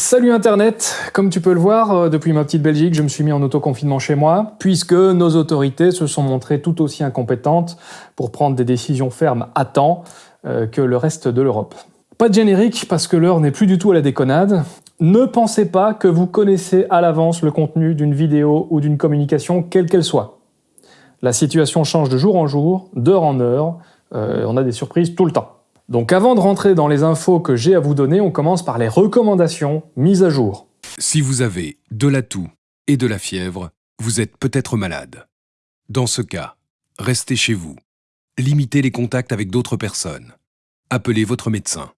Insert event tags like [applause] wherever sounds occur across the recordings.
Salut Internet Comme tu peux le voir, euh, depuis ma petite Belgique, je me suis mis en autoconfinement chez moi, puisque nos autorités se sont montrées tout aussi incompétentes pour prendre des décisions fermes à temps euh, que le reste de l'Europe. Pas de générique, parce que l'heure n'est plus du tout à la déconnade. Ne pensez pas que vous connaissez à l'avance le contenu d'une vidéo ou d'une communication, quelle qu'elle soit. La situation change de jour en jour, d'heure en heure, euh, on a des surprises tout le temps. Donc avant de rentrer dans les infos que j'ai à vous donner, on commence par les recommandations mises à jour. Si vous avez de la toux et de la fièvre, vous êtes peut-être malade. Dans ce cas, restez chez vous. Limitez les contacts avec d'autres personnes. Appelez votre médecin.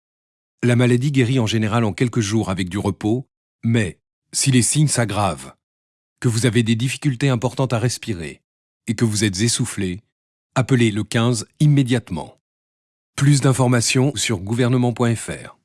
La maladie guérit en général en quelques jours avec du repos, mais si les signes s'aggravent, que vous avez des difficultés importantes à respirer et que vous êtes essoufflé, appelez le 15 immédiatement. Plus d'informations sur gouvernement.fr.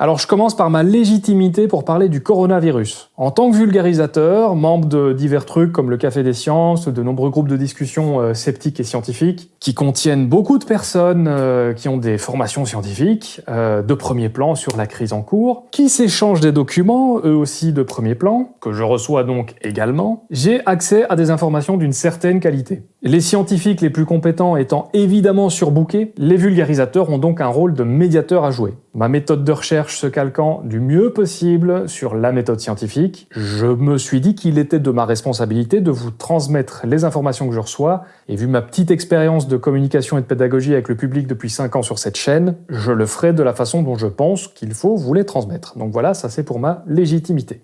Alors je commence par ma légitimité pour parler du coronavirus. En tant que vulgarisateur, membre de divers trucs comme le Café des Sciences, de nombreux groupes de discussion euh, sceptiques et scientifiques, qui contiennent beaucoup de personnes euh, qui ont des formations scientifiques, euh, de premier plan sur la crise en cours, qui s'échangent des documents, eux aussi de premier plan, que je reçois donc également, j'ai accès à des informations d'une certaine qualité. Les scientifiques les plus compétents étant évidemment surbookés, les vulgarisateurs ont donc un rôle de médiateur à jouer. Ma méthode de recherche se calquant du mieux possible sur la méthode scientifique, je me suis dit qu'il était de ma responsabilité de vous transmettre les informations que je reçois, et vu ma petite expérience de communication et de pédagogie avec le public depuis 5 ans sur cette chaîne, je le ferai de la façon dont je pense qu'il faut vous les transmettre. Donc voilà, ça c'est pour ma légitimité.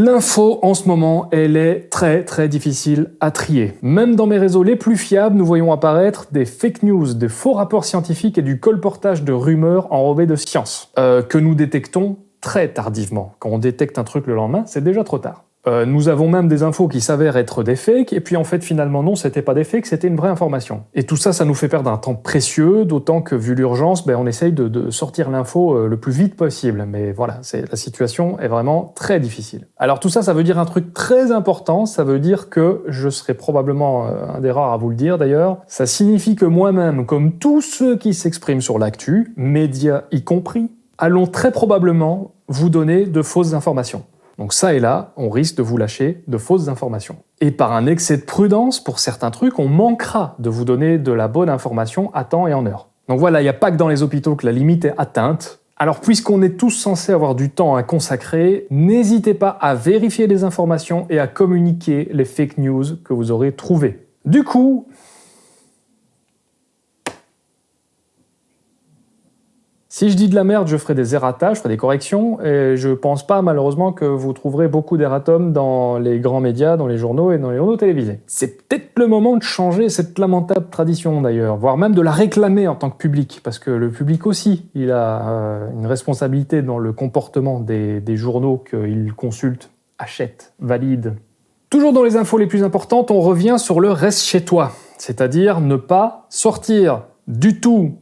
L'info en ce moment, elle est très très difficile à trier. Même dans mes réseaux les plus fiables, nous voyons apparaître des fake news, des faux rapports scientifiques et du colportage de rumeurs enrobées de science, euh, que nous détectons très tardivement. Quand on détecte un truc le lendemain, c'est déjà trop tard. Euh, nous avons même des infos qui s'avèrent être des fakes, et puis en fait finalement non, c'était pas des fakes, c'était une vraie information. Et tout ça, ça nous fait perdre un temps précieux, d'autant que vu l'urgence, ben, on essaye de, sortir l'info euh, le plus vite possible. Mais voilà, la situation est vraiment très difficile. Alors tout ça, ça veut dire un truc très important, ça veut dire que, je serai probablement euh, un des rares à vous le dire d'ailleurs, ça signifie que moi-même, comme tous ceux qui s'expriment sur l'actu, médias y compris, allons très probablement vous donner de fausses informations. Donc ça et là, on risque de vous lâcher de fausses informations. Et par un excès de prudence, pour certains trucs, on manquera de vous donner de la bonne information à temps et en heure. Donc voilà, il n'y a pas que dans les hôpitaux que la limite est atteinte. Alors puisqu'on est tous censés avoir du temps à consacrer, n'hésitez pas à vérifier les informations et à communiquer les fake news que vous aurez trouvées. Du coup, Si je dis de la merde, je ferai des errata, je ferai des corrections, et je pense pas malheureusement que vous trouverez beaucoup d'erratums dans les grands médias, dans les journaux et dans les journaux télévisés. C'est peut-être le moment de changer cette lamentable tradition d'ailleurs, voire même de la réclamer en tant que public, parce que le public aussi, il a euh, une responsabilité dans le comportement des, des journaux qu'il consulte, achète, valide. Toujours dans les infos les plus importantes, on revient sur le reste chez toi, c'est-à-dire ne pas sortir du tout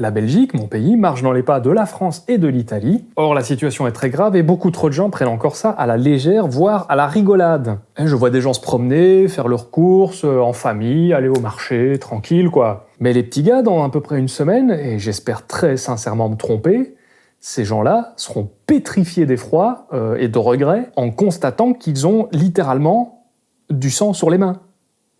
la Belgique, mon pays, marche dans les pas de la France et de l'Italie. Or, la situation est très grave et beaucoup trop de gens prennent encore ça à la légère, voire à la rigolade. je vois des gens se promener, faire leurs courses, euh, en famille, aller au marché, tranquille quoi. Mais les petits gars, dans à peu près une semaine, et j'espère très sincèrement me tromper, ces gens-là seront pétrifiés d'effroi euh, et de regret en constatant qu'ils ont littéralement du sang sur les mains.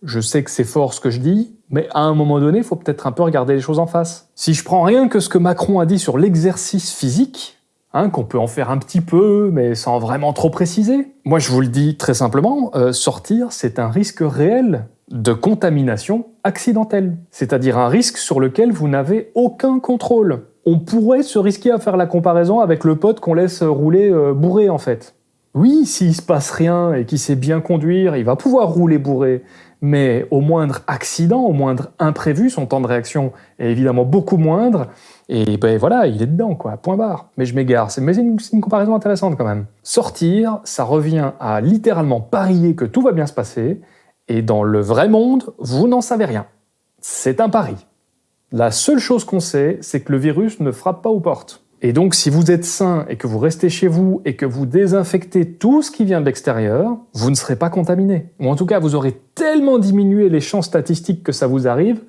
Je sais que c'est fort ce que je dis, mais à un moment donné, il faut peut-être un peu regarder les choses en face. Si je prends rien que ce que Macron a dit sur l'exercice physique, hein, qu'on peut en faire un petit peu, mais sans vraiment trop préciser, moi je vous le dis très simplement, euh, sortir, c'est un risque réel de contamination accidentelle. C'est-à-dire un risque sur lequel vous n'avez aucun contrôle. On pourrait se risquer à faire la comparaison avec le pote qu'on laisse rouler euh, bourré en fait. Oui, s'il se passe rien et qu'il sait bien conduire, il va pouvoir rouler bourré mais au moindre accident, au moindre imprévu, son temps de réaction est évidemment beaucoup moindre, et ben voilà, il est dedans, quoi, point barre. Mais je m'égare, mais c'est une, comparaison intéressante quand même. Sortir, ça revient à littéralement parier que tout va bien se passer, et dans le vrai monde, vous n'en savez rien. C'est un pari. La seule chose qu'on sait, c'est que le virus ne frappe pas aux portes. Et donc, si vous êtes sain et que vous restez chez vous et que vous désinfectez tout ce qui vient de l'extérieur, vous ne serez pas contaminé. Ou en tout cas, vous aurez tellement diminué les chances statistiques que ça vous arrive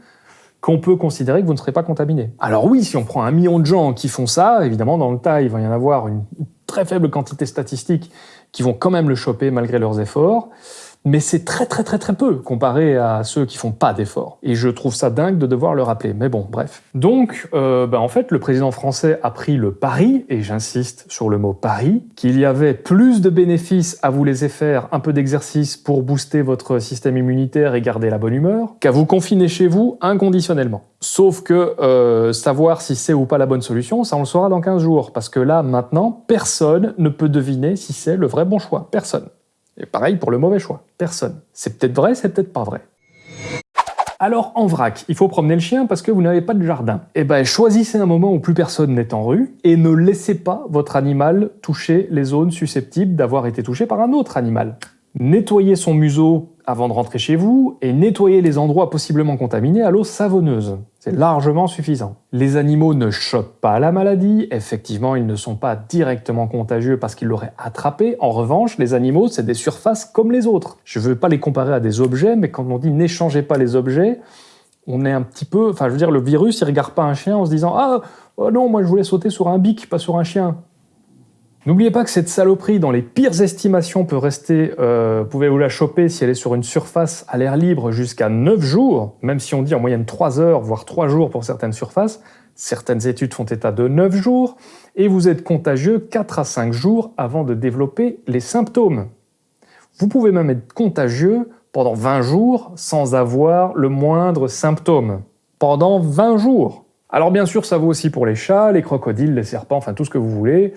qu'on peut considérer que vous ne serez pas contaminé. Alors oui, si on prend un million de gens qui font ça, évidemment dans le tas, il va y en avoir une très faible quantité statistique qui vont quand même le choper malgré leurs efforts mais c'est très très très très peu comparé à ceux qui font pas d'efforts. Et je trouve ça dingue de devoir le rappeler, mais bon, bref. Donc, euh, bah, en fait, le président français a pris le pari, et j'insiste sur le mot pari, qu'il y avait plus de bénéfices à vous laisser faire un peu d'exercice pour booster votre système immunitaire et garder la bonne humeur, qu'à vous confiner chez vous inconditionnellement. Sauf que euh, savoir si c'est ou pas la bonne solution, ça on le saura dans 15 jours, parce que là, maintenant, personne ne peut deviner si c'est le vrai bon choix. Personne. Et pareil pour le mauvais choix, personne. C'est peut-être vrai, c'est peut-être pas vrai. Alors en vrac, il faut promener le chien parce que vous n'avez pas de jardin. Eh ben choisissez un moment où plus personne n'est en rue et ne laissez pas votre animal toucher les zones susceptibles d'avoir été touchées par un autre animal. Nettoyez son museau avant de rentrer chez vous et nettoyez les endroits possiblement contaminés à l'eau savonneuse. C'est largement suffisant. Les animaux ne chopent pas la maladie, effectivement ils ne sont pas directement contagieux parce qu'ils l'auraient attrapé. En revanche, les animaux c'est des surfaces comme les autres. Je ne veux pas les comparer à des objets, mais quand on dit n'échangez pas les objets, on est un petit peu... Enfin je veux dire, le virus il regarde pas un chien en se disant « Ah oh non, moi je voulais sauter sur un bic, pas sur un chien ». N'oubliez pas que cette saloperie, dans les pires estimations, peut rester, euh, pouvez vous la choper si elle est sur une surface à l'air libre jusqu'à 9 jours, même si on dit en moyenne 3 heures, voire 3 jours pour certaines surfaces. Certaines études font état de 9 jours, et vous êtes contagieux 4 à 5 jours avant de développer les symptômes. Vous pouvez même être contagieux pendant 20 jours sans avoir le moindre symptôme. Pendant 20 jours alors bien sûr, ça vaut aussi pour les chats, les crocodiles, les serpents, enfin tout ce que vous voulez.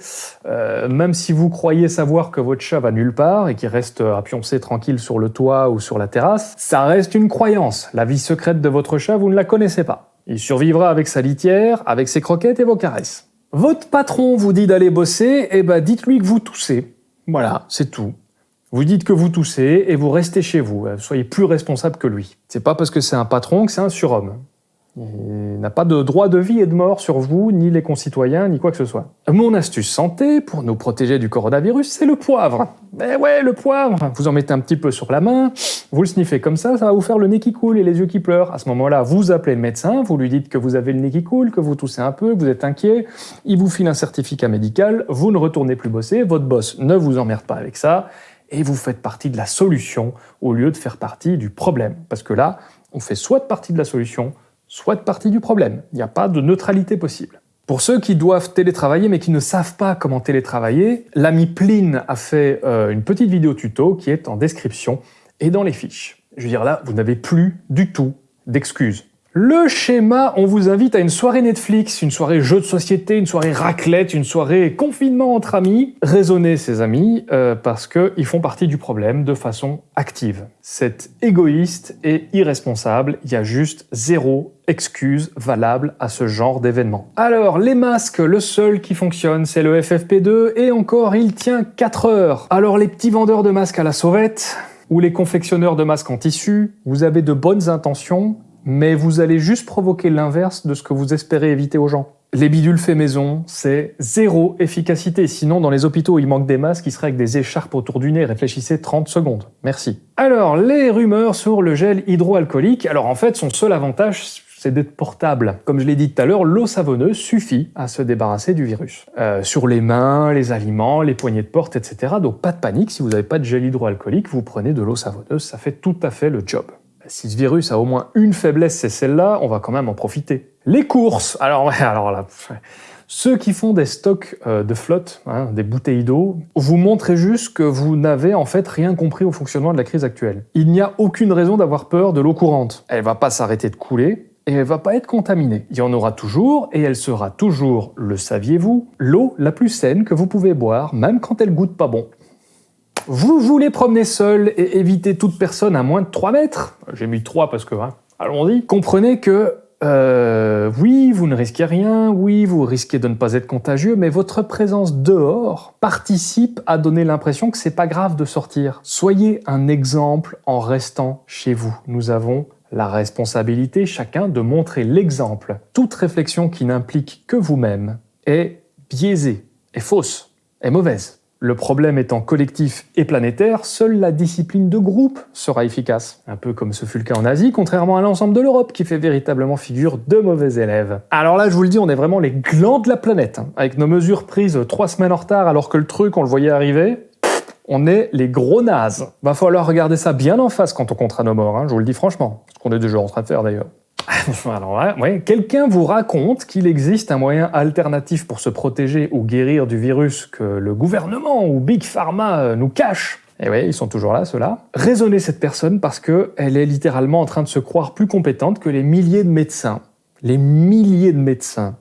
Euh, même si vous croyez savoir que votre chat va nulle part et qu'il reste à pioncer tranquille sur le toit ou sur la terrasse, ça reste une croyance. La vie secrète de votre chat, vous ne la connaissez pas. Il survivra avec sa litière, avec ses croquettes et vos caresses. Votre patron vous dit d'aller bosser, et eh ben dites-lui que vous toussez. Voilà, c'est tout. Vous dites que vous toussez et vous restez chez vous. Soyez plus responsable que lui. C'est pas parce que c'est un patron que c'est un surhomme. Il n'a pas de droit de vie et de mort sur vous, ni les concitoyens, ni quoi que ce soit. Mon astuce santé, pour nous protéger du coronavirus, c'est le poivre. Eh ouais, le poivre Vous en mettez un petit peu sur la main, vous le sniffez comme ça, ça va vous faire le nez qui coule et les yeux qui pleurent. À ce moment-là, vous appelez le médecin, vous lui dites que vous avez le nez qui coule, que vous toussez un peu, que vous êtes inquiet, il vous file un certificat médical, vous ne retournez plus bosser, votre boss ne vous emmerde pas avec ça, et vous faites partie de la solution au lieu de faire partie du problème. Parce que là, on fait soit partie de la solution, soit partie du problème. Il n'y a pas de neutralité possible. Pour ceux qui doivent télétravailler mais qui ne savent pas comment télétravailler, l'ami Pline a fait euh, une petite vidéo tuto qui est en description et dans les fiches. Je veux dire là, vous n'avez plus du tout d'excuses. Le schéma, on vous invite à une soirée Netflix, une soirée jeu de société, une soirée raclette, une soirée confinement entre amis. Raisonnez ces amis, euh, parce qu'ils font partie du problème de façon active. C'est égoïste et irresponsable, il y a juste zéro excuse valable à ce genre d'événement. Alors, les masques, le seul qui fonctionne, c'est le FFP2, et encore, il tient 4 heures. Alors, les petits vendeurs de masques à la sauvette, ou les confectionneurs de masques en tissu, vous avez de bonnes intentions, mais vous allez juste provoquer l'inverse de ce que vous espérez éviter aux gens. Les bidules faits maison, c'est zéro efficacité. Sinon, dans les hôpitaux, il manque des masques, qui seraient avec des écharpes autour du nez. Réfléchissez 30 secondes. Merci. Alors, les rumeurs sur le gel hydroalcoolique. Alors en fait, son seul avantage, c'est d'être portable. Comme je l'ai dit tout à l'heure, l'eau savonneuse suffit à se débarrasser du virus. Euh, sur les mains, les aliments, les poignées de porte, etc. Donc pas de panique, si vous n'avez pas de gel hydroalcoolique, vous prenez de l'eau savonneuse, ça fait tout à fait le job si ce virus a au moins une faiblesse, c'est celle-là, on va quand même en profiter. Les courses Alors. [laughs] Ceux qui font des stocks euh, de flotte, hein, des bouteilles d'eau, vous montrez juste que vous n'avez en fait rien compris au fonctionnement de la crise actuelle. Il n'y a aucune raison d'avoir peur de l'eau courante. Elle va pas s'arrêter de couler, et elle va pas être contaminée. Il y en aura toujours, et elle sera toujours, le saviez-vous, l'eau la plus saine que vous pouvez boire, même quand elle goûte pas bon. Vous voulez promener seul et éviter toute personne à moins de 3 mètres J'ai mis 3 parce que, hein, allons-y. Comprenez que, euh, oui, vous ne risquez rien, oui, vous risquez de ne pas être contagieux, mais votre présence dehors participe à donner l'impression que c'est pas grave de sortir. Soyez un exemple en restant chez vous. Nous avons la responsabilité, chacun, de montrer l'exemple. Toute réflexion qui n'implique que vous-même est biaisée, est fausse, est mauvaise. Le problème étant collectif et planétaire, seule la discipline de groupe sera efficace. Un peu comme ce fut le cas en Asie, contrairement à l'ensemble de l'Europe, qui fait véritablement figure de mauvais élèves. Alors là, je vous le dis, on est vraiment les glands de la planète. hein. Avec nos mesures prises trois semaines en retard alors que le truc, on le voyait arriver, on est les gros nazes. Va falloir regarder ça bien en face quand on comptera nos morts, hein, je vous le dis franchement. Ce qu'on est déjà en train de faire d'ailleurs. [laughs] Quelqu'un vous raconte qu'il existe un moyen alternatif pour se protéger ou guérir du virus que le gouvernement ou Big Pharma euh, nous cache. Et oui, ils sont toujours là, ceux-là. Raisonnez cette personne parce qu'elle est littéralement en train de se croire plus compétente que les milliers de médecins. Les milliers de médecins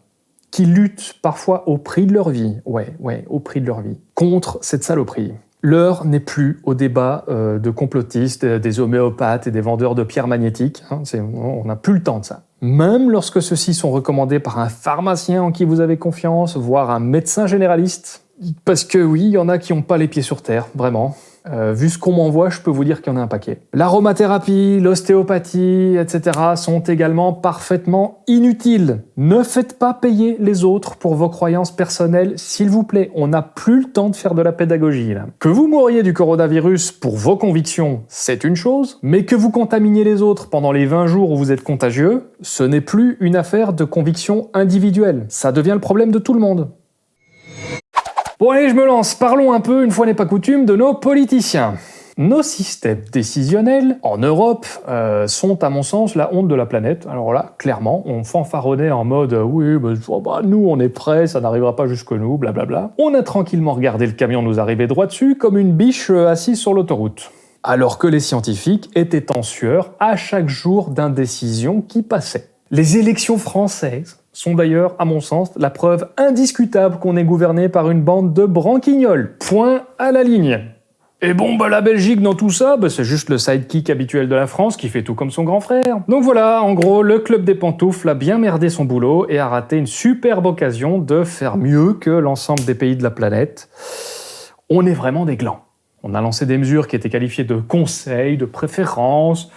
qui luttent parfois au prix de leur vie, ouais, ouais, au prix de leur vie, contre cette saloperie. L'heure n'est plus au débat euh, de complotistes, euh, des homéopathes et des vendeurs de pierres magnétiques. hein, on n'a plus le temps de ça. Même lorsque ceux-ci sont recommandés par un pharmacien en qui vous avez confiance, voire un médecin généraliste. Parce que oui, il y en a qui n'ont pas les pieds sur terre, vraiment. Euh, vu ce qu'on m'envoie, je peux vous dire qu'il y en a un paquet. L'aromathérapie, l'ostéopathie, etc. sont également parfaitement inutiles. Ne faites pas payer les autres pour vos croyances personnelles, s'il vous plaît. On n'a plus le temps de faire de la pédagogie, là. Que vous mouriez du coronavirus pour vos convictions, c'est une chose, mais que vous contaminiez les autres pendant les 20 jours où vous êtes contagieux, ce n'est plus une affaire de conviction individuelle. Ça devient le problème de tout le monde. Bon allez, je me lance. Parlons un peu, une fois n'est pas coutume, de nos politiciens. Nos systèmes décisionnels en Europe euh, sont à mon sens la honte de la planète. Alors là, clairement, on fanfaronnait en mode euh, oui, oh, bah, nous on est prêts, ça n'arrivera pas jusque nous, blablabla. On a tranquillement regardé le camion nous arriver droit dessus comme une biche euh, assise sur l'autoroute. Alors que les scientifiques étaient en sueur à chaque jour d'indécision qui passait. Les élections françaises sont d'ailleurs, à mon sens, la preuve indiscutable qu'on est gouverné par une bande de branquignoles. Point à la ligne. Et bon, bah la Belgique dans tout ça, bah, c'est juste le sidekick habituel de la France qui fait tout comme son grand frère. Donc voilà, en gros, le club des pantoufles a bien merdé son boulot et a raté une superbe occasion de faire mieux que l'ensemble des pays de la planète. On est vraiment des glands. On a lancé des mesures qui étaient qualifiées de conseils, de préférences,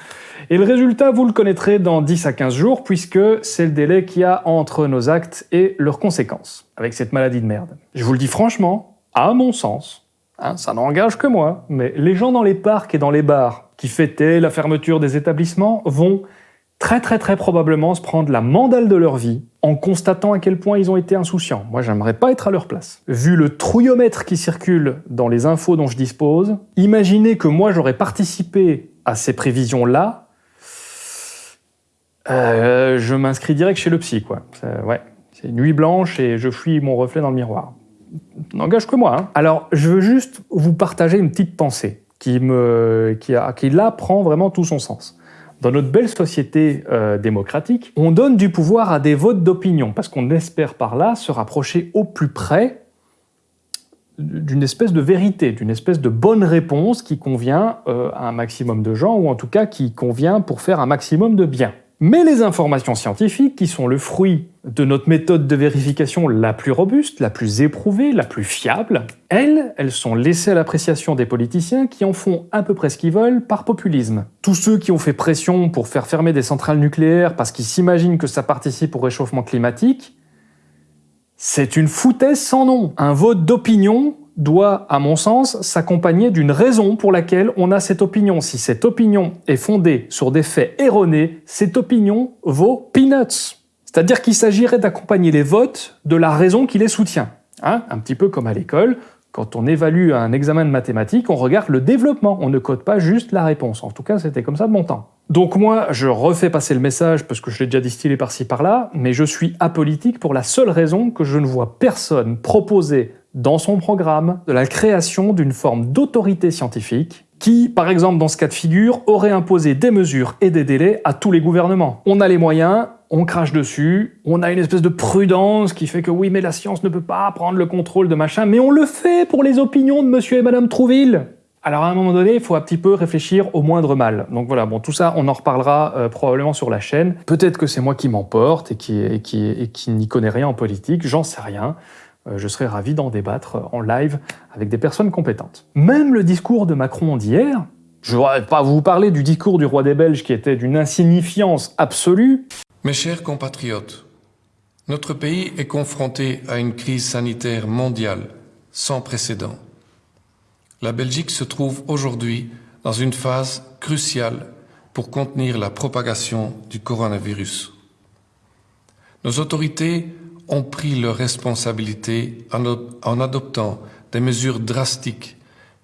et le résultat, vous le connaîtrez dans 10 à 15 jours, puisque c'est le délai qu'il y a entre nos actes et leurs conséquences, avec cette maladie de merde. Je vous le dis franchement, à mon sens, hein, ça n'engage que moi, mais les gens dans les parcs et dans les bars qui fêtaient la fermeture des établissements vont très très très probablement se prendre la mandale de leur vie en constatant à quel point ils ont été insouciants. Moi, j'aimerais pas être à leur place. Vu le trouillomètre qui circule dans les infos dont je dispose, imaginez que moi j'aurais participé à ces prévisions-là, euh, je m'inscris direct chez le psy, quoi. Ouais, c'est nuit blanche et je fuis mon reflet dans le miroir. N'engage que moi. hein. Alors, je veux juste vous partager une petite pensée qui, me, qui là prend vraiment tout son sens. Dans notre belle société euh, démocratique, on donne du pouvoir à des votes d'opinion parce qu'on espère par là se rapprocher au plus près d'une espèce de vérité, d'une espèce de bonne réponse qui convient euh, à un maximum de gens, ou en tout cas qui convient pour faire un maximum de bien. Mais les informations scientifiques, qui sont le fruit de notre méthode de vérification la plus robuste, la plus éprouvée, la plus fiable, elles, elles sont laissées à l'appréciation des politiciens qui en font à peu près ce qu'ils veulent par populisme. Tous ceux qui ont fait pression pour faire fermer des centrales nucléaires parce qu'ils s'imaginent que ça participe au réchauffement climatique, c'est une foutaise sans nom. Un vote d'opinion doit, à mon sens, s'accompagner d'une raison pour laquelle on a cette opinion. Si cette opinion est fondée sur des faits erronés, cette opinion vaut peanuts. C'est-à-dire qu'il s'agirait d'accompagner les votes de la raison qui les soutient. Hein un petit peu comme à l'école, quand on évalue un examen de mathématiques, on regarde le développement, on ne code pas juste la réponse. En tout cas, c'était comme ça de mon temps. Donc moi, je refais passer le message parce que je l'ai déjà distillé par-ci par-là, mais je suis apolitique pour la seule raison que je ne vois personne proposer dans son programme de la création d'une forme d'autorité scientifique qui, par exemple dans ce cas de figure, aurait imposé des mesures et des délais à tous les gouvernements. On a les moyens, on crache dessus, on a une espèce de prudence qui fait que oui, mais la science ne peut pas prendre le contrôle de machin, mais on le fait pour les opinions de monsieur et madame Trouville. Alors à un moment donné, il faut un petit peu réfléchir au moindre mal. Donc voilà, bon, tout ça, on en reparlera euh, probablement sur la chaîne. Peut-être que c'est moi qui m'emporte et qui, qui n'y connais rien en politique, j'en sais rien. Euh, je serais ravi d'en débattre en live avec des personnes compétentes. Même le discours de Macron d'hier, je ne vais pas vous parler du discours du roi des Belges qui était d'une insignifiance absolue, Mes chers compatriotes, notre pays est confronté à une crise sanitaire mondiale sans précédent. La Belgique se trouve aujourd'hui dans une phase cruciale pour contenir la propagation du coronavirus. Nos autorités ont pris leurs responsabilités en, adoptant des mesures drastiques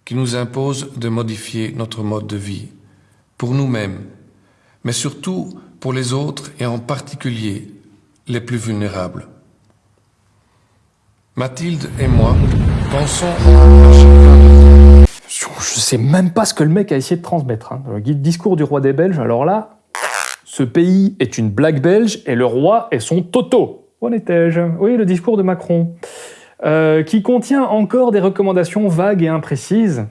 qui nous imposent de modifier notre mode de vie, pour nous-mêmes, mais surtout pour les autres et en particulier les plus vulnérables. Mathilde et moi pensons à Je sais même pas ce que le mec a essayé de transmettre. Hein. Le discours du roi des Belges, alors là, ce pays est une blague belge et le roi est son toto. Où en Oui, le discours de Macron. Euh, qui contient encore des recommandations vagues et imprécises.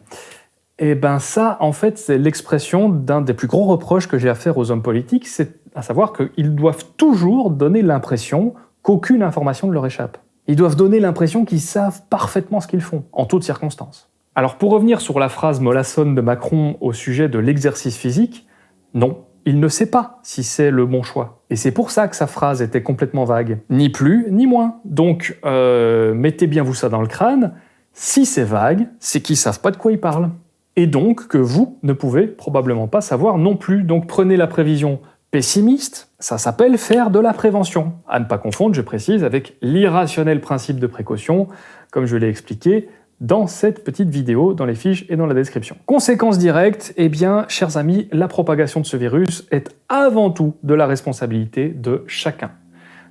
Et eh ben ça, en fait, c'est l'expression d'un des plus gros reproches que j'ai à faire aux hommes politiques, c'est à savoir qu'ils doivent toujours donner l'impression qu'aucune information ne leur échappe. Ils doivent donner l'impression qu'ils savent parfaitement ce qu'ils font, en toutes circonstances. Alors pour revenir sur la phrase mollassonne de Macron au sujet de l'exercice physique, non, il ne sait pas si c'est le bon choix. Et c'est pour ça que sa phrase était complètement vague. Ni plus, ni moins. Donc, euh, mettez bien vous ça dans le crâne, si c'est vague, c'est qu'ils savent pas de quoi ils parlent. Et donc que vous ne pouvez probablement pas savoir non plus. Donc prenez la prévision pessimiste, ça s'appelle faire de la prévention. À ne pas confondre, je précise, avec l'irrationnel principe de précaution, comme je l'ai expliqué dans cette petite vidéo, dans les fiches et dans la description. Conséquence directe, eh bien, chers amis, la propagation de ce virus est avant tout de la responsabilité de chacun.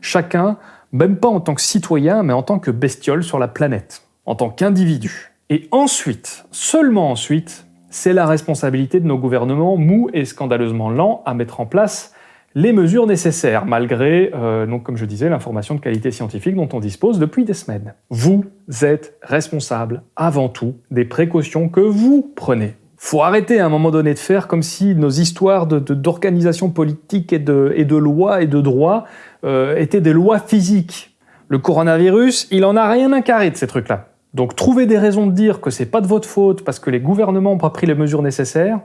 Chacun, même pas en tant que citoyen, mais en tant que bestiole sur la planète, en tant qu'individu. Et ensuite, seulement ensuite, c'est la responsabilité de nos gouvernements mous et scandaleusement lents à mettre en place les mesures nécessaires, malgré, euh, donc, comme je disais, l'information de qualité scientifique dont on dispose depuis des semaines. Vous êtes responsable, avant tout, des précautions que vous prenez. Faut arrêter à un moment donné de faire comme si nos histoires d'organisation politique et de, et de loi et de droit euh, étaient des lois physiques. Le coronavirus, il en a rien à carrer de ces trucs-là. Donc trouver des raisons de dire que c'est pas de votre faute parce que les gouvernements n'ont pas pris les mesures nécessaires,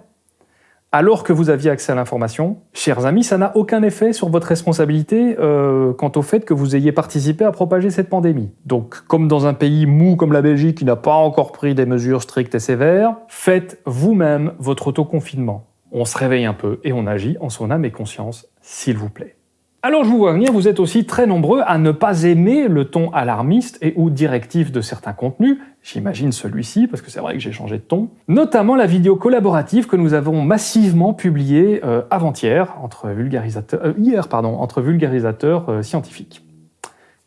alors que vous aviez accès à l'information, chers amis, ça n'a aucun effet sur votre responsabilité euh, quant au fait que vous ayez participé à propager cette pandémie. Donc, comme dans un pays mou comme la Belgique qui n'a pas encore pris des mesures strictes et sévères, faites vous-même votre autoconfinement. On se réveille un peu et on agit en son âme et conscience, s'il vous plaît. Alors je vous vois venir, vous êtes aussi très nombreux à ne pas aimer le ton alarmiste et ou directif de certains contenus, j'imagine celui-ci, parce que c'est vrai que j'ai changé de ton, notamment la vidéo collaborative que nous avons massivement publiée euh, avant-hier, entre vulgarisateurs, euh, hier pardon, entre vulgarisateurs euh, scientifiques,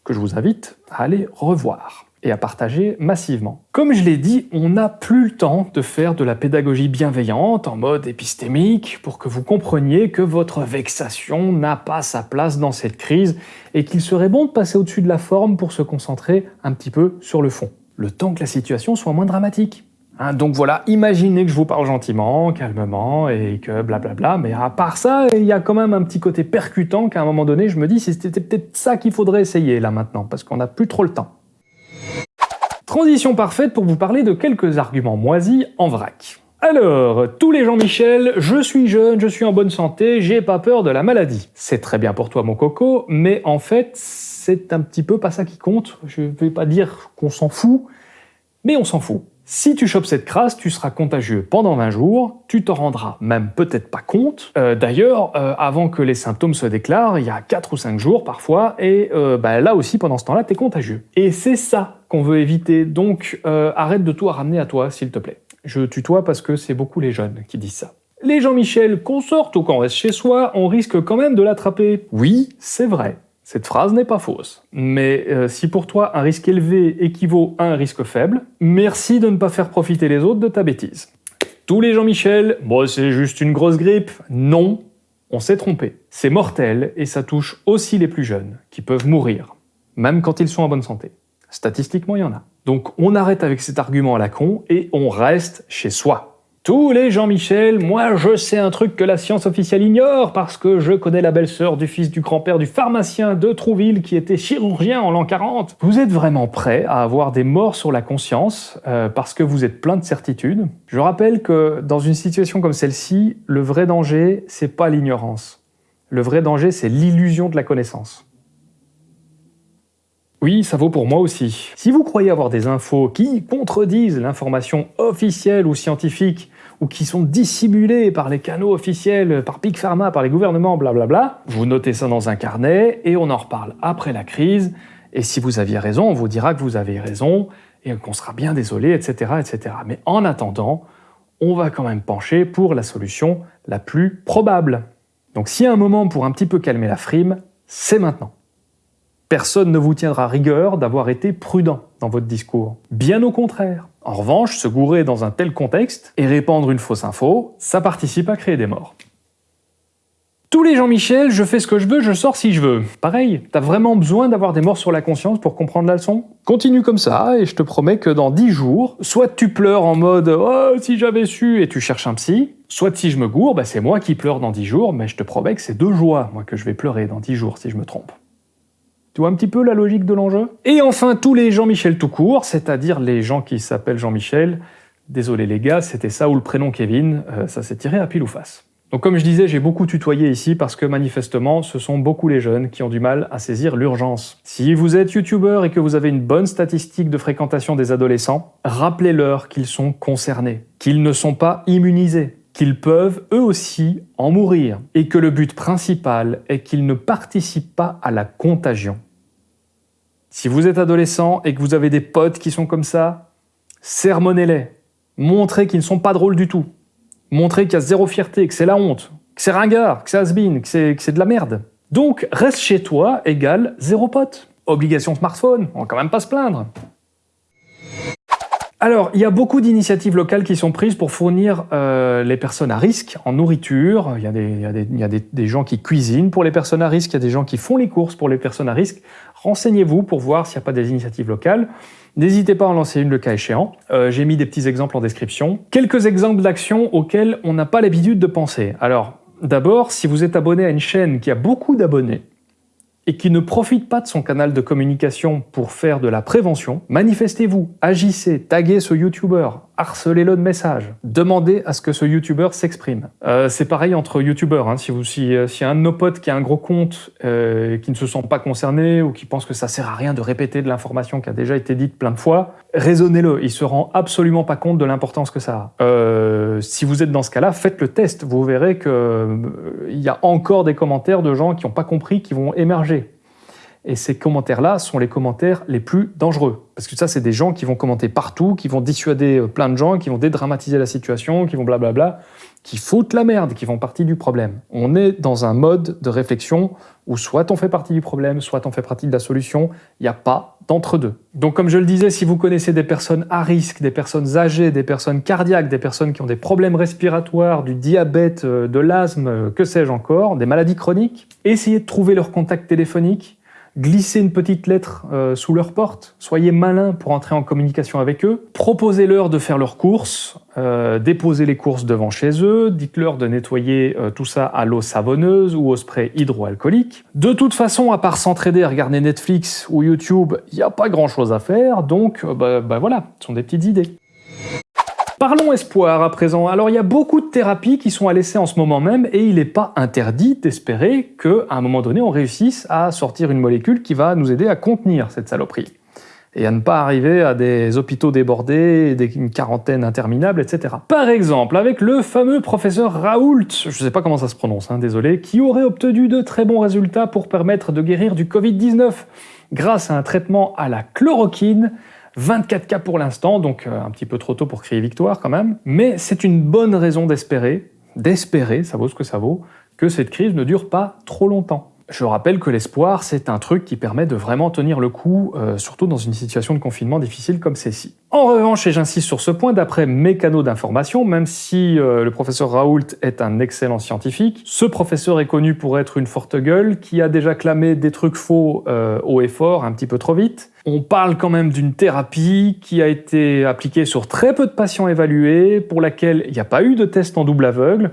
que je vous invite à aller revoir et à partager massivement. Comme je l'ai dit, on n'a plus le temps de faire de la pédagogie bienveillante en mode épistémique pour que vous compreniez que votre vexation n'a pas sa place dans cette crise et qu'il serait bon de passer au-dessus de la forme pour se concentrer un petit peu sur le fond, le temps que la situation soit moins dramatique. Hein, donc voilà, imaginez que je vous parle gentiment, calmement, et que blablabla, mais à part ça, il y a quand même un petit côté percutant qu'à un moment donné, je me dis, c'était peut-être ça qu'il faudrait essayer là maintenant, parce qu'on n'a plus trop le temps. Transition parfaite pour vous parler de quelques arguments moisis en vrac. Alors, tous les Jean-Michel, je suis jeune, je suis en bonne santé, j'ai pas peur de la maladie. C'est très bien pour toi mon coco, mais en fait, c'est un petit peu pas ça qui compte. Je vais pas dire qu'on s'en fout, mais on s'en fout. Si tu chopes cette crasse, tu seras contagieux pendant 20 jours, tu t'en rendras même peut-être pas compte. Euh, d'ailleurs, euh, avant que les symptômes se déclarent, il y a 4 ou 5 jours parfois, et euh, bah, là aussi, pendant ce temps-là, t'es contagieux. Et c'est ça qu'on veut éviter, donc arrête de tout ramener à toi, s'il te plaît. Je tutoie parce que c'est beaucoup les jeunes qui disent ça. Les Jean-Michel, qu'on sorte ou qu'on reste chez soi, on risque quand même de l'attraper. Oui, c'est vrai. Cette phrase n'est pas fausse. Mais euh, si pour toi un risque élevé équivaut à un risque faible, merci de ne pas faire profiter les autres de ta bêtise. Tous les Jean-Michel, bon c'est juste une grosse grippe. Non, on s'est trompé. C'est mortel et ça touche aussi les plus jeunes, qui peuvent mourir, même quand ils sont en bonne santé. Statistiquement, il y en a. Donc on arrête avec cet argument à la con et on reste chez soi. Tous les Jean-Michel, moi je sais un truc que la science officielle ignore parce que je connais la belle-sœur du fils du grand-père du pharmacien de Trouville qui était chirurgien en l'an 40. Vous êtes vraiment prêt à avoir des morts sur la conscience euh, parce que vous êtes plein de certitudes? Je rappelle que dans une situation comme celle-ci, le vrai danger, c'est pas l'ignorance. Le vrai danger, c'est l'illusion de la connaissance. Oui, ça vaut pour moi aussi. Si vous croyez avoir des infos qui contredisent l'information officielle ou scientifique, ou qui sont dissimulées par les canaux officiels, par Big Pharma, par les gouvernements, blablabla, vous notez ça dans un carnet et on en reparle après la crise. Et si vous aviez raison, on vous dira que vous avez raison et qu'on sera bien désolé, etc., etc. Mais en attendant, on va quand même pencher pour la solution la plus probable. Donc s'il y a un moment pour un petit peu calmer la frime, c'est maintenant. Personne ne vous tiendra rigueur d'avoir été prudent dans votre discours. Bien au contraire. En revanche, se gourer dans un tel contexte et répandre une fausse info, ça participe à créer des morts. Tous les Jean-Michel, je fais ce que je veux, je sors si je veux. Pareil, t'as vraiment besoin d'avoir des morts sur la conscience pour comprendre la leçon? Continue comme ça, et je te promets que dans 10 jours, soit tu pleures en mode « Oh, si j'avais su !» et tu cherches un psy, soit si je me gourre, bah c'est moi qui pleure dans 10 jours, mais je te promets que c'est de joie, moi, que je vais pleurer dans 10 jours si je me trompe. Tu vois un petit peu la logique de l'enjeu? Et enfin, tous les Jean-Michel tout court, c'est-à-dire les gens qui s'appellent Jean-Michel. Désolé les gars, c'était ça ou le prénom Kevin, euh, ça s'est tiré à pile ou face. Donc comme je disais, j'ai beaucoup tutoyé ici parce que manifestement, ce sont beaucoup les jeunes qui ont du mal à saisir l'urgence. Si vous êtes youtubeur et que vous avez une bonne statistique de fréquentation des adolescents, rappelez-leur qu'ils sont concernés, qu'ils ne sont pas immunisés, qu'ils peuvent eux aussi en mourir, et que le but principal est qu'ils ne participent pas à la contagion. Si vous êtes adolescent et que vous avez des potes qui sont comme ça, sermonnez-les. Montrez qu'ils ne sont pas drôles du tout. Montrez qu'il y a zéro fierté, que c'est la honte, que c'est ringard, que c'est has que c'est de la merde. Donc, reste chez toi égale zéro pote. Obligation smartphone, on va quand même pas se plaindre. Alors, il y a beaucoup d'initiatives locales qui sont prises pour fournir euh, les personnes à risque en nourriture. Il y a, des, y a des, gens qui cuisinent pour les personnes à risque, il y a des gens qui font les courses pour les personnes à risque. Renseignez-vous pour voir s'il n'y a pas des initiatives locales. N'hésitez pas à en lancer une le cas échéant. Euh, j'ai mis des petits exemples en description. Quelques exemples d'actions auxquelles on n'a pas l'habitude de penser. Alors, d'abord, si vous êtes abonné à une chaîne qui a beaucoup d'abonnés, et qui ne profite pas de son canal de communication pour faire de la prévention, manifestez-vous, agissez, taguez ce YouTuber, harcelez-le de messages, demandez à ce que ce YouTuber s'exprime. Euh, c'est pareil entre YouTubers, hein. si, euh, un de nos potes qui a un gros compte, euh, qui ne se sent pas concerné ou qui pense que ça sert à rien de répéter de l'information qui a déjà été dite plein de fois, raisonnez-le, il se rend absolument pas compte de l'importance que ça a. Euh, si vous êtes dans ce cas-là, faites le test, vous verrez qu'il euh, y a encore des commentaires de gens qui n'ont pas compris qui vont émerger. Et ces commentaires-là sont les commentaires les plus dangereux. Parce que ça, c'est des gens qui vont commenter partout, qui vont dissuader euh, plein de gens, qui vont dédramatiser la situation, qui vont blablabla, qui foutent la merde, qui font partie du problème. On est dans un mode de réflexion où soit on fait partie du problème, soit on fait partie de la solution. Il n'y a pas d'entre-deux. Donc comme je le disais, si vous connaissez des personnes à risque, des personnes âgées, des personnes cardiaques, des personnes qui ont des problèmes respiratoires, du diabète, euh, de l'asthme, euh, que sais-je encore, des maladies chroniques, essayez de trouver leur contact téléphonique, glissez une petite lettre euh, sous leur porte, soyez malin pour entrer en communication avec eux, proposez-leur de faire leurs courses, euh, déposez les courses devant chez eux, dites-leur de nettoyer euh, tout ça à l'eau savonneuse ou au spray hydroalcoolique. De toute façon, à part s'entraider à regarder Netflix ou YouTube, il n'y a pas grand-chose à faire, donc bah, bah voilà, ce sont des petites idées. Parlons espoir à présent. Alors il y a beaucoup de thérapies qui sont à l'essai en ce moment même et il n'est pas interdit d'espérer qu'à un moment donné on réussisse à sortir une molécule qui va nous aider à contenir cette saloperie et à ne pas arriver à des hôpitaux débordés, une quarantaine interminable, etc. Par exemple, avec le fameux professeur Raoult, je ne sais pas comment ça se prononce, hein, désolé, qui aurait obtenu de très bons résultats pour permettre de guérir du Covid-19 grâce à un traitement à la chloroquine 24 cas pour l'instant, donc euh, un petit peu trop tôt pour crier victoire quand même, mais c'est une bonne raison d'espérer, d'espérer, ça vaut ce que ça vaut, que cette crise ne dure pas trop longtemps. Je rappelle que l'espoir, c'est un truc qui permet de vraiment tenir le coup, euh, surtout dans une situation de confinement difficile comme celle-ci. En revanche, et j'insiste sur ce point, d'après mes canaux d'information, même si euh, le professeur Raoult est un excellent scientifique, ce professeur est connu pour être une forte gueule qui a déjà clamé des trucs faux euh, haut et fort, un petit peu trop vite. On parle quand même d'une thérapie qui a été appliquée sur très peu de patients évalués, pour laquelle il n'y a pas eu de test en double aveugle,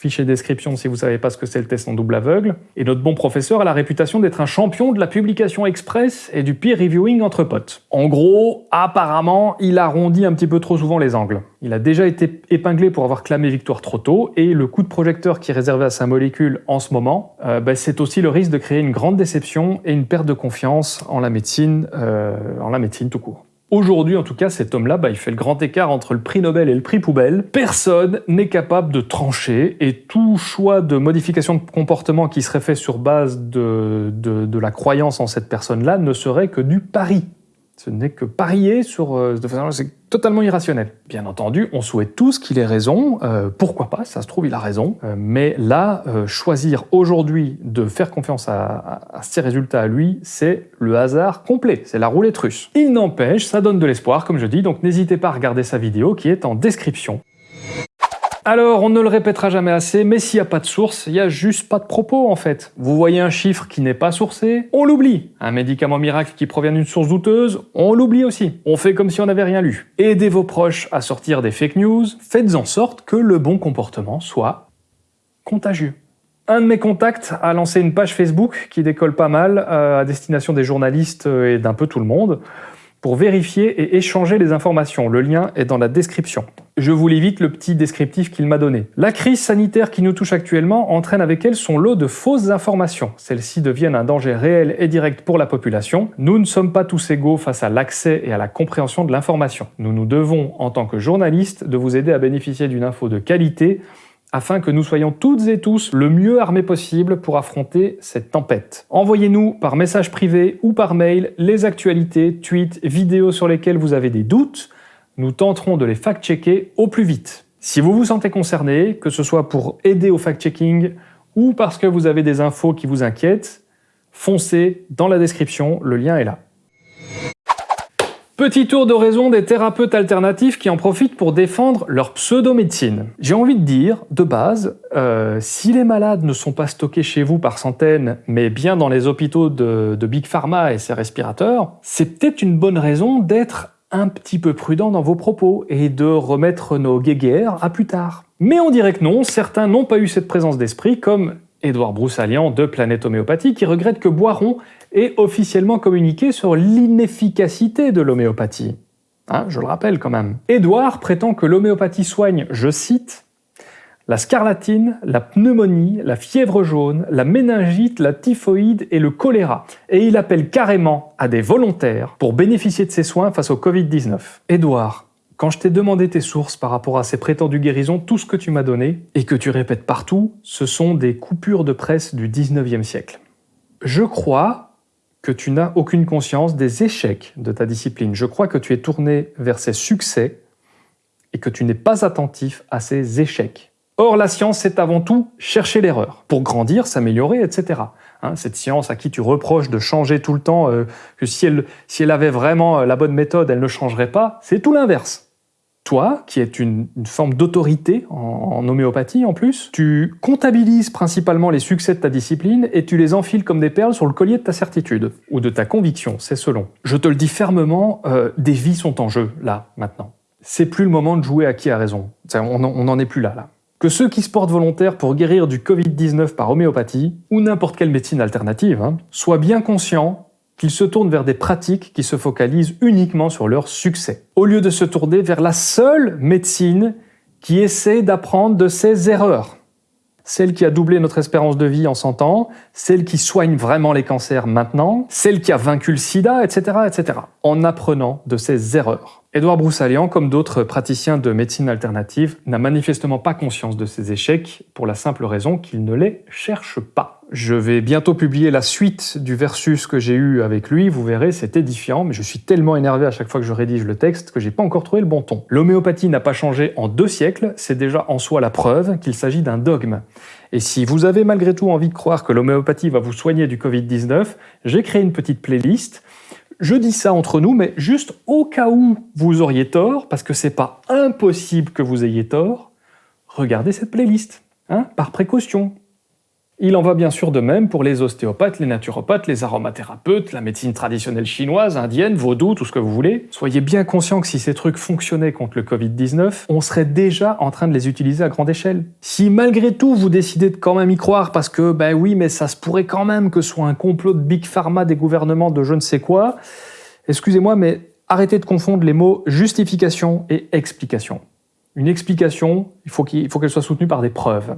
fichier description si vous savez pas ce que c'est le test en double aveugle. Et notre bon professeur a la réputation d'être un champion de la publication express et du peer reviewing entre potes. En gros, apparemment, il arrondit un petit peu trop souvent les angles. Il a déjà été épinglé pour avoir clamé victoire trop tôt, et le coup de projecteur qui est réservé à sa molécule en ce moment, euh, bah, c'est aussi le risque de créer une grande déception et une perte de confiance en la médecine, euh, en la médecine tout court. Aujourd'hui, en tout cas, cet homme-là, bah, il fait le grand écart entre le prix Nobel et le prix poubelle. Personne n'est capable de trancher et tout choix de modification de comportement qui serait fait sur base de, de, de la croyance en cette personne-là ne serait que du pari. Ce n'est que parier sur... Euh, totalement irrationnel. Bien entendu, on souhaite tous qu'il ait raison, euh, pourquoi pas, ça se trouve, il a raison, euh, mais là, choisir aujourd'hui de faire confiance à, à, ces résultats à lui, c'est le hasard complet, c'est la roulette russe. Il n'empêche, ça donne de l'espoir, comme je dis, donc n'hésitez pas à regarder sa vidéo qui est en description. Alors, on ne le répétera jamais assez, mais s'il n'y a pas de source, il n'y a juste pas de propos en fait. Vous voyez un chiffre qui n'est pas sourcé, on l'oublie. Un médicament miracle qui provient d'une source douteuse, on l'oublie aussi. On fait comme si on n'avait rien lu. Aidez vos proches à sortir des fake news, faites en sorte que le bon comportement soit contagieux. Un de mes contacts a lancé une page Facebook qui décolle pas mal euh, à destination des journalistes et d'un peu tout le monde pour vérifier et échanger les informations. Le lien est dans la description. Je vous lis vite le petit descriptif qu'il m'a donné. La crise sanitaire qui nous touche actuellement entraîne avec elle son lot de fausses informations. Celles-ci deviennent un danger réel et direct pour la population. Nous ne sommes pas tous égaux face à l'accès et à la compréhension de l'information. Nous nous devons, en tant que journalistes, de vous aider à bénéficier d'une info de qualité afin que nous soyons toutes et tous le mieux armés possible pour affronter cette tempête. Envoyez-nous par message privé ou par mail les actualités, tweets, vidéos sur lesquelles vous avez des doutes. Nous tenterons de les fact-checker au plus vite. Si vous vous sentez concerné, que ce soit pour aider au fact-checking ou parce que vous avez des infos qui vous inquiètent, foncez dans la description, le lien est là. Petit tour d'horizon des thérapeutes alternatifs qui en profitent pour défendre leur pseudo-médecine. J'ai envie de dire, de base, euh, si les malades ne sont pas stockés chez vous par centaines, mais bien dans les hôpitaux de, Big Pharma et ses respirateurs, c'est peut-être une bonne raison d'être un petit peu prudent dans vos propos et de remettre nos guéguerres à plus tard. Mais on dirait que non, certains n'ont pas eu cette présence d'esprit, comme Édouard Broussalian de Planète Homéopathie, qui regrette que Boiron ait officiellement communiqué sur l'inefficacité de l'homéopathie. Hein, je le rappelle quand même. Édouard prétend que l'homéopathie soigne, je cite, la scarlatine, la pneumonie, la fièvre jaune, la méningite, la typhoïde et le choléra. Et il appelle carrément à des volontaires pour bénéficier de ces soins face au Covid-19. Édouard, quand je t'ai demandé tes sources par rapport à ces prétendues guérisons, tout ce que tu m'as donné, et que tu répètes partout, ce sont des coupures de presse du 19e siècle. Je crois que tu n'as aucune conscience des échecs de ta discipline. Je crois que tu es tourné vers ses succès et que tu n'es pas attentif à ses échecs. Or, la science, c'est avant tout chercher l'erreur, pour grandir, s'améliorer, etc. Hein, cette science à qui tu reproches de changer tout le temps, euh, que si elle, si elle avait vraiment la bonne méthode, elle ne changerait pas, c'est tout l'inverse toi, qui es une, forme d'autorité en, homéopathie en plus, tu comptabilises principalement les succès de ta discipline et tu les enfiles comme des perles sur le collier de ta certitude, ou de ta conviction, c'est selon. Je te le dis fermement, euh, des vies sont en jeu, là, maintenant. C'est plus le moment de jouer à qui a raison. On n'en est plus là, là. Que ceux qui se portent volontaires pour guérir du Covid-19 par homéopathie, ou n'importe quelle médecine alternative, hein, soient bien conscients qu'ils se tournent vers des pratiques qui se focalisent uniquement sur leur succès, au lieu de se tourner vers la seule médecine qui essaie d'apprendre de ses erreurs. Celle qui a doublé notre espérance de vie en 100 ans, celle qui soigne vraiment les cancers maintenant, celle qui a vaincu le sida, etc., etc., en apprenant de ses erreurs. Édouard Broussalian, comme d'autres praticiens de médecine alternative, n'a manifestement pas conscience de ses échecs pour la simple raison qu'il ne les cherche pas. Je vais bientôt publier la suite du versus que j'ai eu avec lui, vous verrez, c'est édifiant, mais je suis tellement énervé à chaque fois que je rédige le texte que j'ai pas encore trouvé le bon ton. L'homéopathie n'a pas changé en deux siècles, c'est déjà en soi la preuve qu'il s'agit d'un dogme. Et si vous avez malgré tout envie de croire que l'homéopathie va vous soigner du Covid-19, j'ai créé une petite playlist. Je dis ça entre nous, mais juste au cas où vous auriez tort, parce que c'est pas impossible que vous ayez tort, regardez cette playlist, hein, par précaution. Il en va bien sûr de même pour les ostéopathes, les naturopathes, les aromathérapeutes, la médecine traditionnelle chinoise, indienne, vaudou, tout ce que vous voulez. Soyez bien conscients que si ces trucs fonctionnaient contre le Covid-19, on serait déjà en train de les utiliser à grande échelle. Si malgré tout vous décidez de quand même y croire parce que, ben oui, mais ça se pourrait quand même que ce soit un complot de Big Pharma des gouvernements de je ne sais quoi, excusez-moi, mais arrêtez de confondre les mots justification et explication. Une explication, il faut qu'elle soit soutenue par des preuves.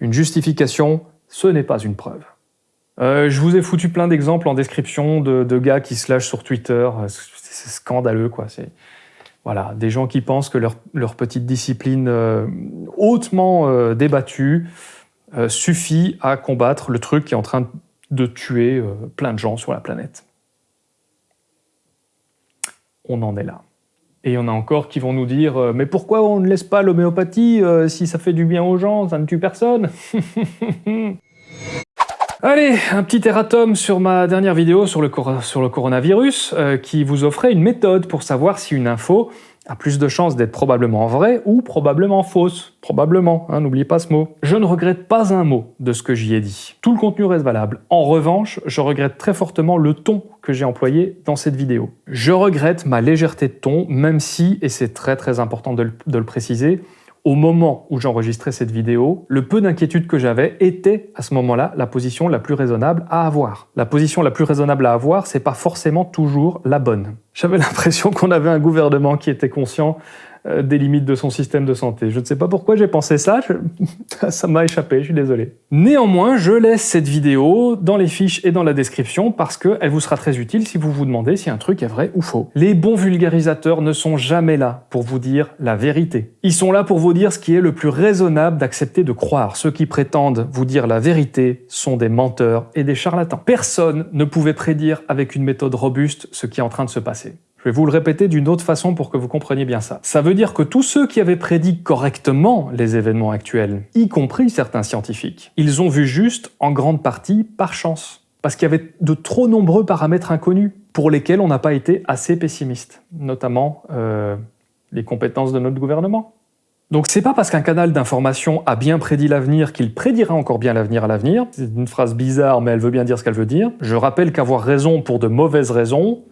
Une justification, ce n'est pas une preuve. Euh, je vous ai foutu plein d'exemples en description de, gars qui se lâchent sur Twitter. C'est scandaleux, quoi. Voilà, des gens qui pensent que leur, petite discipline euh, hautement euh, débattue suffit à combattre le truc qui est en train de tuer plein de gens sur la planète. On en est là. Et il y en a encore qui vont nous dire Mais pourquoi on ne laisse pas l'homéopathie si ça fait du bien aux gens, ça ne tue personne [laughs] ?» Allez, un petit erratum sur ma dernière vidéo sur le, sur le coronavirus euh, qui vous offrait une méthode pour savoir si une info a plus de chances d'être probablement vraie ou probablement fausse. Probablement, hein, n'oubliez pas ce mot. Je ne regrette pas un mot de ce que j'y ai dit. Tout le contenu reste valable. En revanche, je regrette très fortement le ton que j'ai employé dans cette vidéo. Je regrette ma légèreté de ton, même si, et c'est très très important de le préciser, au moment où j'enregistrais cette vidéo, le peu d'inquiétude que j'avais était, à ce moment-là, la position la plus raisonnable à avoir. La position la plus raisonnable à avoir, c'est pas forcément toujours la bonne. J'avais [laughs] l'impression qu'on avait un gouvernement qui était conscient des limites de son système de santé. Je ne sais pas pourquoi j'ai pensé ça, [laughs] ça m'a échappé, je suis désolé. Néanmoins, je laisse cette vidéo dans les fiches et dans la description parce qu'elle vous sera très utile si vous vous demandez si un truc est vrai ou faux. Les bons vulgarisateurs ne sont jamais là pour vous dire la vérité. Ils sont là pour vous dire ce qui est le plus raisonnable d'accepter de croire. Ceux qui prétendent vous dire la vérité sont des menteurs et des charlatans. Personne ne pouvait prédire avec une méthode robuste ce qui est en train de se passer. Je vais vous le répéter d'une autre façon pour que vous compreniez bien ça. Ça veut dire que tous ceux qui avaient prédit correctement les événements actuels, y compris certains scientifiques, ils ont vu juste en grande partie par chance. Parce qu'il y avait de trop nombreux paramètres inconnus pour lesquels on n'a pas été assez pessimiste, notamment euh, les compétences de notre gouvernement. Donc c'est pas parce qu'un canal d'information a bien prédit l'avenir qu'il prédira encore bien l'avenir à l'avenir. C'est une phrase bizarre, mais elle veut bien dire ce qu'elle veut dire. Je rappelle qu'avoir raison pour de mauvaises raisons,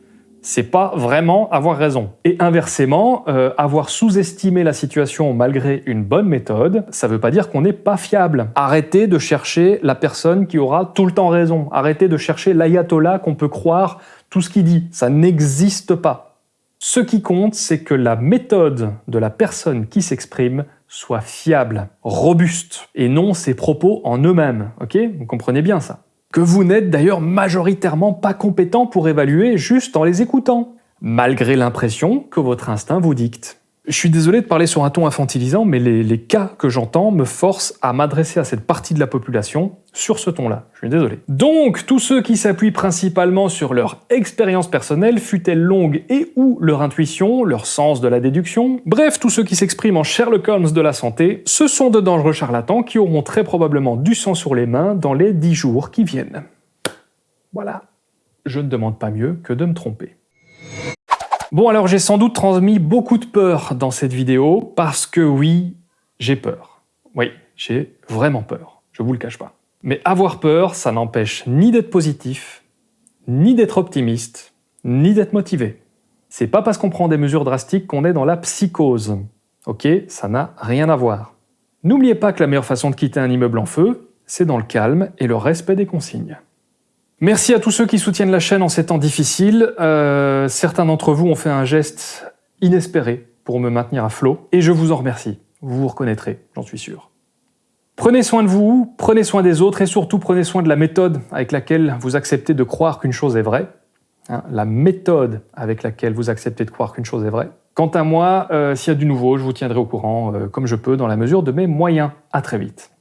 c'est pas vraiment avoir raison. Et inversement, euh, avoir sous-estimé la situation malgré une bonne méthode, ça veut pas dire qu'on n'est pas fiable. Arrêtez de chercher la personne qui aura tout le temps raison. Arrêtez de chercher l'ayatollah qu'on peut croire tout ce qu'il dit. Ça n'existe pas. Ce qui compte, c'est que la méthode de la personne qui s'exprime soit fiable, robuste, et non ses propos en eux-mêmes. Ok? Vous comprenez bien ça? Que vous n'êtes d'ailleurs majoritairement pas compétent pour évaluer juste en les écoutant, malgré l'impression que votre instinct vous dicte. Je suis désolé de parler sur un ton infantilisant, mais les, cas que j'entends me forcent à m'adresser à cette partie de la population sur ce ton-là. Je suis désolé. Donc, tous ceux qui s'appuient principalement sur leur expérience personnelle, fut-elle longue et ou leur intuition, leur sens de la déduction, bref, tous ceux qui s'expriment en Sherlock Holmes de la santé, ce sont de dangereux charlatans qui auront très probablement du sang sur les mains dans les dix jours qui viennent. Voilà. Je ne demande pas mieux que de me tromper. Bon alors j'ai sans doute transmis beaucoup de peur dans cette vidéo, parce que oui, j'ai peur. Oui, j'ai vraiment peur, je vous le cache pas. Mais avoir peur, ça n'empêche ni d'être positif, ni d'être optimiste, ni d'être motivé. C'est pas parce qu'on prend des mesures drastiques qu'on est dans la psychose. Ok, ça n'a rien à voir. N'oubliez pas que la meilleure façon de quitter un immeuble en feu, c'est dans le calme et le respect des consignes. Merci à tous ceux qui soutiennent la chaîne en ces temps difficiles. Euh, certains d'entre vous ont fait un geste inespéré pour me maintenir à flot, et je vous en remercie. Vous vous reconnaîtrez, j'en suis sûr. Prenez soin de vous, prenez soin des autres, et surtout prenez soin de la méthode avec laquelle vous acceptez de croire qu'une chose est vraie. Hein, la méthode avec laquelle vous acceptez de croire qu'une chose est vraie. Quant à moi, euh, s'il y a du nouveau, je vous tiendrai au courant euh, comme je peux dans la mesure de mes moyens. À très vite.